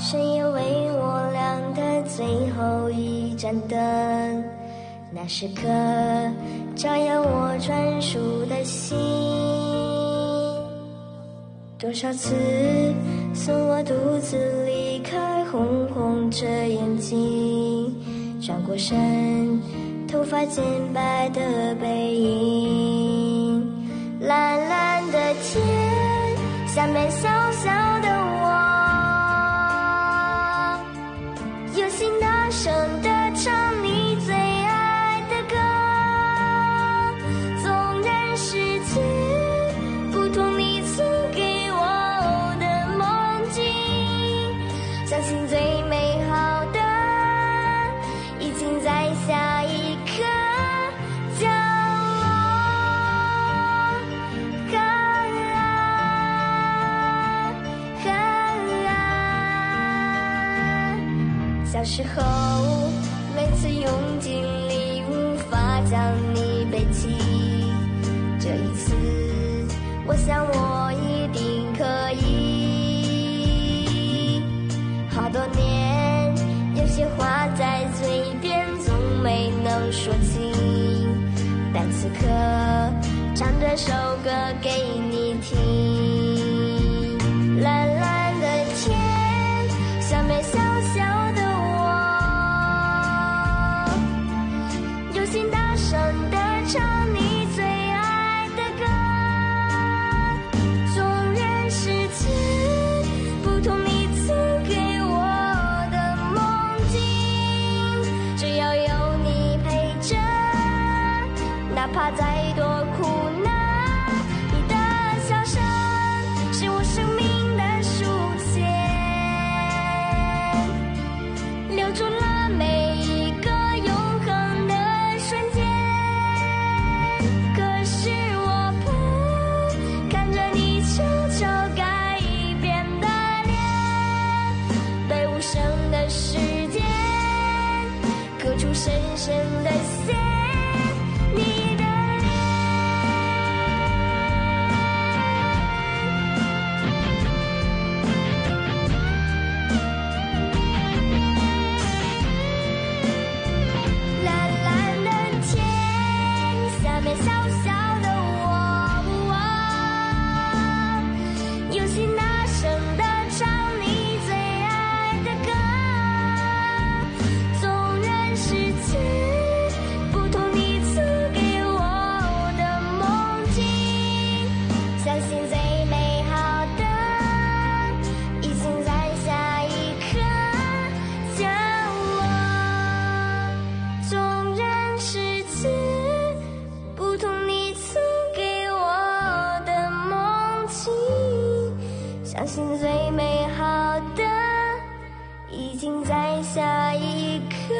深夜为我亮的最后一盏灯，那时刻照耀我专属的心。多少次送我独自离开，红红着眼睛，转过身，头发渐白的背影。蓝蓝的天下面，小小的。想的小时候，每次用尽力无法将你背起，这一次，我想我一定可以。好多年，有些话在嘴边总没能说清，但此刻唱这首歌给你再多苦难，你的笑声是我生命的书签，留住了每一个永恒的瞬间。可是我怕看着你悄悄改变的脸，被无声的时间刻出深深的线。相信最美好的已经在下一刻